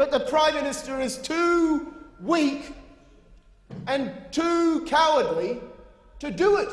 but the Prime Minister is too weak and too cowardly to do it.